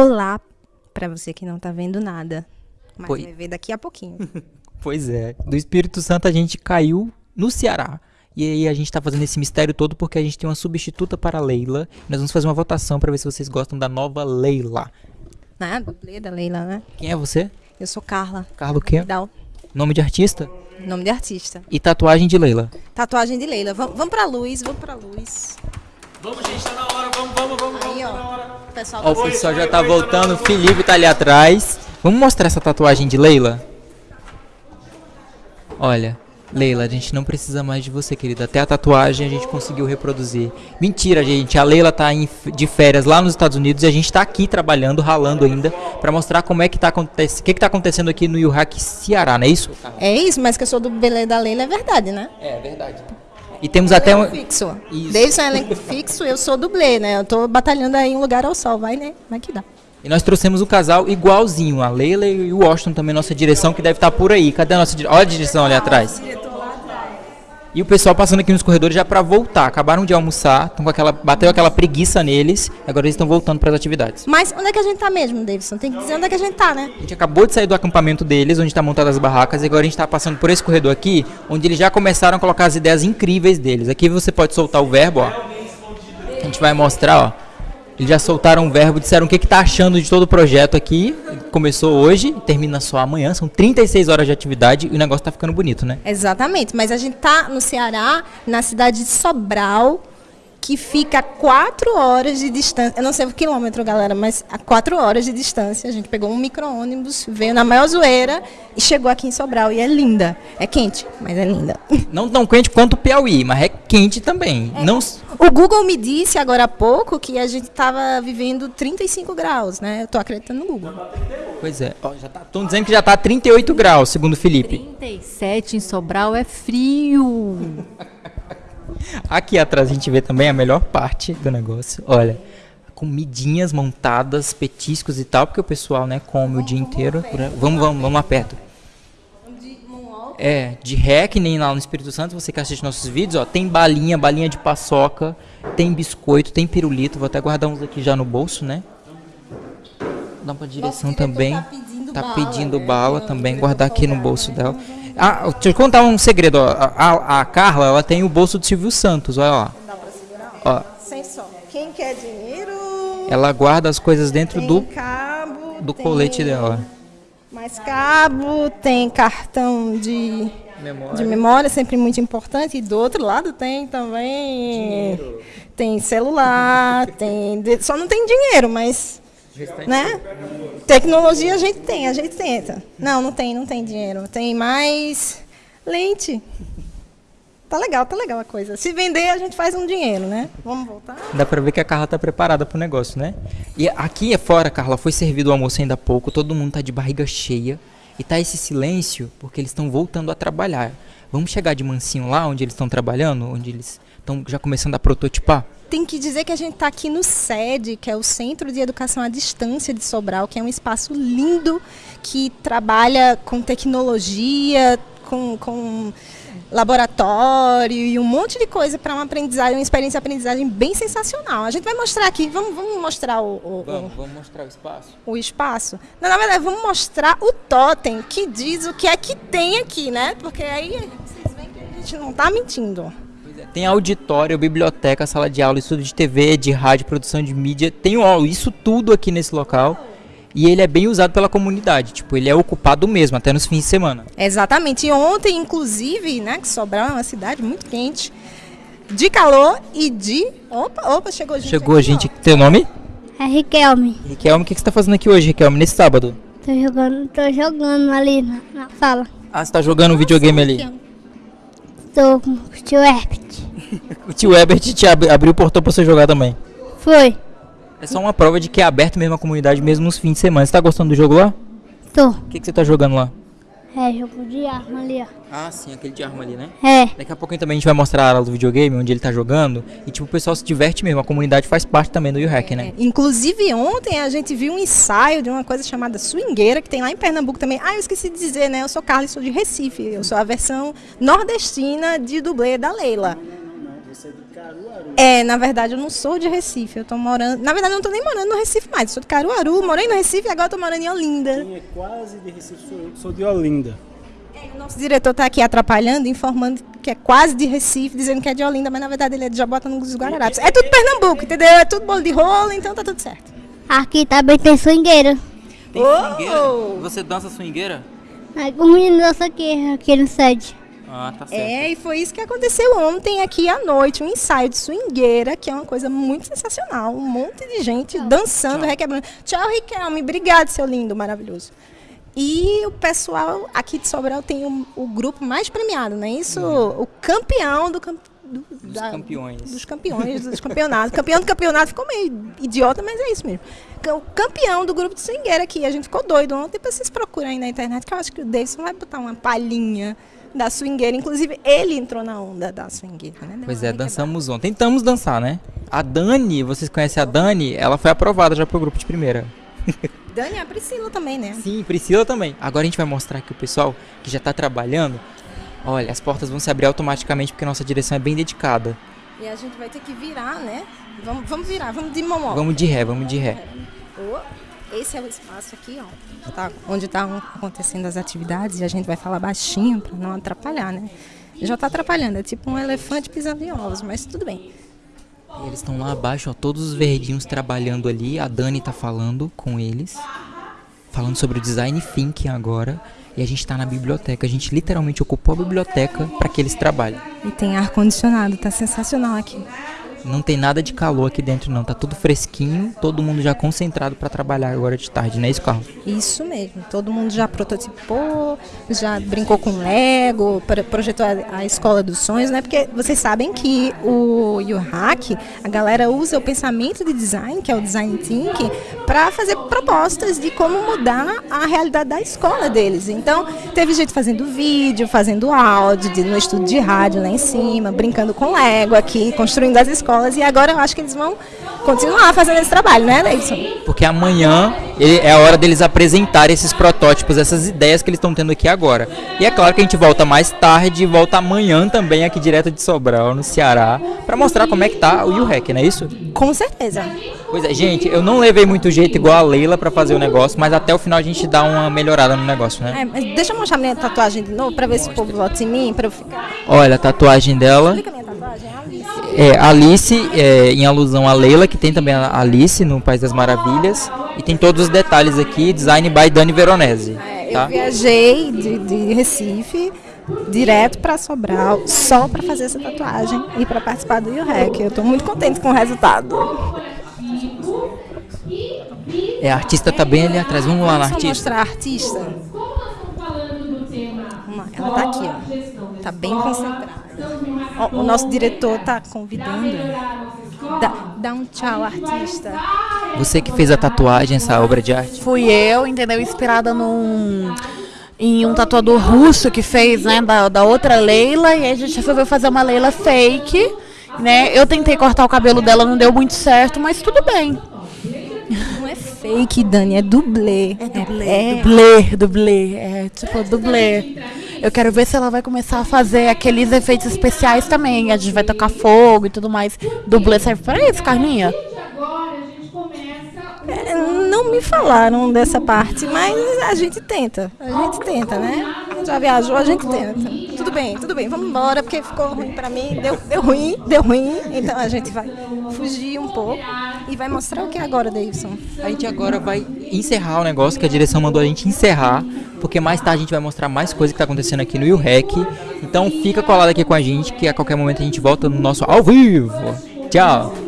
olá para você que não tá vendo nada. Mas Pois- vai ver daqui a pouquinho. Pois é. Do Espírito Santo a gente caiu no Ceará. E aí a gente tá fazendo esse mistério todo porque a gente tem uma substituta para a Leila. Nós vamos fazer uma votação para ver se vocês gostam da nova Leila. né? Dublê da Leila, né? Quem é você? Eu sou Carla. Carla o quê? Vidal, Nome de artista? nome de artista. E tatuagem de Leila. Tatuagem de Leila. Vamos, vamos pra luz, vamos pra luz. Vamos, gente, tá na hora. Vamos, vamos, vamos. Aí, ó. O pessoal Ó, o pessoal já tá voltando. O Felipe tá ali atrás. Vamos mostrar essa tatuagem de Leila? Olha, Leila, a gente não precisa mais de você, querida. Até a tatuagem a gente conseguiu reproduzir. Mentira, gente. A Leila tá em de férias lá nos Estados Unidos e a gente tá aqui trabalhando, ralando ainda, pra mostrar como é que tá acontecendo. O que que tá acontecendo aqui no Yuhak, Ceará, não é isso? É isso, mas que eu sou do Belê da Leila é verdade, né? É, verdade. E temos até um. Fixo. Isso. Davidson é elenco fixo, eu sou dublê, né? Eu tô batalhando aí um lugar ao sol, vai, né? Vai que dá. E nós trouxemos um casal igualzinho, a Leila e o Washington também, nossa direção, que deve estar por aí. Cadê a nossa direção? Olha a direção ali atrás. E o pessoal passando aqui nos corredores já pra voltar. Acabaram de almoçar, tão com aquela, bateu aquela preguiça neles, agora eles estão voltando para as atividades. Mas onde é que a gente tá mesmo, Davidson? Tem que dizer onde é que a gente tá, né? A gente acabou de sair do acampamento deles, onde está montadas as barracas, e agora a gente está passando por esse corredor aqui, onde eles já começaram a colocar as ideias incríveis deles. Aqui você pode soltar o verbo, ó. A gente vai mostrar, ó. Eles já soltaram o verbo, disseram o que que tá achando de todo o projeto aqui. Começou hoje, termina só amanhã, são 36 horas de atividade e o negócio tá ficando bonito, né? Exatamente, mas a gente tá no Ceará, na cidade de Sobral, que fica a quatro horas de distância. Eu não sei o quilômetro, galera, mas a quatro horas de distância. A gente pegou um micro-ônibus, veio na maior zoeira e chegou aqui em Sobral. E é linda. É quente, mas é linda. Não tão quente quanto o Piauí, mas é quente também. Não s- O Google me disse agora há pouco que a gente estava vivendo 35 graus, né? Eu tô acreditando no Google. Pois é, já tá, estão dizendo que já tá 38 graus, segundo o Felipe. 37 em Sobral é frio. Aqui atrás a gente vê também a melhor parte do negócio. Olha, comidinhas montadas, petiscos e tal, porque o pessoal, né, come o dia inteiro. por aí. Vamos, vamos, vamos lá perto. É, de ré, que nem lá no Espírito Santo, você que assiste nossos vídeos, ó, tem balinha, balinha de paçoca, tem biscoito, tem pirulito, vou até guardar uns aqui já no bolso, né? Dá pra direção também. tá pedindo Tá bala, pedindo né? bala também, guardar aqui no bolso né? dela. Ah, deixa eu contar um segredo, ó. A, a- Carla, ela tem o bolso do Silvio Santos, olha lá. Dá pra segurar? Ó, Sem som. Quem quer dinheiro? ela guarda as coisas dentro tem do, cabo, do colete dela. Mais cabo, tem cartão de, de memória, sempre muito importante. E do outro lado tem também. Tem celular, tem. Só não tem dinheiro, mas. Né? Tecnologia a gente tem, a gente tenta. Não, não tem, não tem dinheiro. Tem mais lente. Tá legal, tá legal a coisa. Se vender, a gente faz um dinheiro, né? Vamos voltar? Dá pra ver que a Carla tá preparada pro negócio, né? E aqui é fora, Carla, foi servido o almoço ainda há pouco, todo mundo tá de barriga cheia. E tá esse silêncio porque eles estão voltando a trabalhar. Vamos chegar de mansinho lá onde eles estão trabalhando, onde eles estão já começando a prototipar? Tem que dizer que a gente está aqui no SED, que é o Centro de Educação à Distância de Sobral, que é um espaço lindo que trabalha com tecnologia, com, com laboratório e um monte de coisa para uma aprendizagem, uma experiência de aprendizagem bem sensacional. A gente vai mostrar aqui, vamos, vamos mostrar o, o- o- vamos mostrar o espaço. o espaço. Não, na verdade, vamos mostrar o totem que diz o que é que tem aqui, né? Porque aí vocês veem que a gente não está mentindo. Tem auditório, biblioteca, sala de aula, estudo de TV, de rádio, produção de mídia. Tem ó, isso tudo aqui nesse local. E ele é bem usado pela comunidade. Tipo, ele é ocupado mesmo, até nos fins de semana. Exatamente. E ontem, inclusive, né, que Sobral é uma cidade muito quente, de calor e de... Opa, opa, chegou gente Chegou a aqui, gente. ó. Teu nome? É Riquelme. Riquelme, o que que você tá fazendo aqui hoje, Riquelme, nesse sábado? Tô jogando, tô jogando ali na, na sala. Ah, você tá jogando um videogame ali. Tô com o tio Herbert. O tio Ebert te ab- abriu o portão pra você jogar também. Foi. É só uma prova de que é aberto mesmo a comunidade, mesmo nos fins de semana. Você tá gostando do jogo lá? Tô. O que, que você tá jogando lá? É, jogo de arma ali, ó. Ah, sim, aquele de arma ali, né? É. Daqui a pouquinho também a gente vai mostrar a área do videogame, onde ele tá jogando. E tipo, o pessoal se diverte mesmo. A comunidade faz parte também do U-Hack, né? Inclusive, ontem a gente viu um ensaio de uma coisa chamada swingueira, que tem lá em Pernambuco também. Ah, eu esqueci de dizer, né? Eu sou Carla e sou de Recife. Eu sou a versão nordestina de dublê da Leila. Caruaru. É, na verdade eu não sou de Recife, eu tô morando. Na verdade eu não tô nem morando no Recife mais, eu sou de Caruaru, morei no Recife e agora tô morando em Olinda. Quem é quase de Recife sou eu, sou de Olinda. É, o nosso diretor está aqui atrapalhando, informando que é quase de Recife, dizendo que é de Olinda, mas na verdade ele é de Jabotão dos Guararapes. É tudo Pernambuco, entendeu? É tudo bolo de rolo, então tá tudo certo. Aqui também tem swingueira. Tem swingueira? Você dança swingueira? Aí o menino dança aqui, aqui no sede. Ah, tá certo. É, e foi isso que aconteceu ontem aqui à noite, um ensaio de swingueira, que é uma coisa muito sensacional. Um monte de gente dançando, Tchau. requebrando. Tchau, Riquelme. Obrigado, seu lindo, maravilhoso. E o pessoal aqui de Sobral tem o, o grupo mais premiado, não é isso? Uhum. O campeão do, do dos da, campeões. Dos campeões, dos campeonatos. campeão do campeonato ficou meio idiota, mas é isso mesmo. O campeão do grupo de swingueira aqui. A gente ficou doido ontem, depois vocês procuram aí na internet, que eu acho que o Davidson vai botar uma palhinha da swingueira. Inclusive, ele entrou na onda da swingueira, né? pois é, dançamos ontem. Tentamos dançar, né? A Dani, vocês conhecem a Dani? Ela foi aprovada já pro grupo de primeira. Dani, a Priscila também, né? Sim, Priscila também. Agora a gente vai mostrar aqui o pessoal que já está trabalhando. Olha, as portas vão se abrir automaticamente porque nossa direção é bem dedicada. E a gente vai ter que virar, né? Vamos, vamos virar, vamos de momó. Vamos de ré, vamos de ré. Esse é o espaço aqui, ó, tá, onde estão tá acontecendo as atividades e a gente vai falar baixinho para não atrapalhar, né? Já está atrapalhando, é tipo um elefante pisando em ovos, mas tudo bem. Eles estão lá abaixo, ó, todos os verdinhos trabalhando ali. A Dani tá falando com eles, falando sobre o design thinking agora. E a gente está na biblioteca. A gente literalmente ocupou a biblioteca para que eles trabalhem. E tem ar condicionado, tá sensacional aqui. Não tem nada de calor aqui dentro não, tá tudo fresquinho, todo mundo já concentrado para trabalhar agora de tarde, não é isso, mesmo, todo mundo já prototipou, já brincou com Lego, projetou a, escola dos sonhos, né? Porque vocês sabem que o UHack, a galera usa o pensamento de design, que é o design thinking, para fazer propostas de como mudar a realidade da escola deles. Então, teve gente fazendo vídeo, fazendo áudio, de, no estúdio de rádio lá em cima, brincando com Lego aqui, construindo as escolas escolas e agora eu acho que eles vão continuar fazendo esse trabalho, né, Leison? Porque amanhã é a hora deles apresentarem esses protótipos, essas ideias que eles estão tendo aqui agora. E é claro que a gente volta mais tarde e volta amanhã também aqui direto de Sobral, no Ceará, para mostrar como é que tá o UREC, não é isso? Com certeza. Pois é, gente, eu não levei muito jeito igual a Leila para fazer o negócio, mas até o final a gente dá uma melhorada no negócio, né? É, mas deixa eu mostrar minha tatuagem de novo para ver se o povo vota em mim, para eu ficar. Olha, a tatuagem dela. Explica minha tatuagem, é. É, Alice, é, em alusão a Leila, que tem também a Alice no País das Maravilhas. E tem todos os detalhes aqui, design by Dani Veronese. É, tá? Eu viajei de, de Recife direto para Sobral só para fazer essa tatuagem e para participar do UREC. Eu estou muito contente com o resultado. É, a artista tá bem ali atrás. Vamos lá na artista. mostrar a artista. Ela tá aqui, ó. Tá bem concentrada. O, o nosso diretor tá convidando. Dá, dá um tchau, artista. Você que fez a tatuagem, essa obra de arte? Fui eu, entendeu? Inspirada num em um tatuador russo que fez, né, da, da outra Leila, e a gente resolveu fazer uma Leila fake, né? Eu tentei cortar o cabelo dela, não deu muito certo, mas tudo bem. Não é fake, Dani, é dublê. É dublê, é, dublê, dublê, é tipo dublê. Eu quero ver se ela vai começar a fazer aqueles efeitos especiais também. A gente vai tocar fogo e tudo mais. Dublê serve para isso, Carminha? É, não me falaram dessa parte, mas a gente tenta. A gente tenta, né? Já viajou, a gente tenta. Tudo bem, tudo bem, vamos embora, porque ficou ruim pra mim. Deu, deu ruim, deu ruim. Então a gente vai fugir um pouco e vai mostrar o que agora, Davidson. A gente agora vai encerrar o negócio que a direção mandou a gente encerrar, porque mais tarde a gente vai mostrar mais coisas que tá acontecendo aqui no UREC. Então fica colado aqui com a gente, que a qualquer momento a gente volta no nosso ao vivo. Tchau!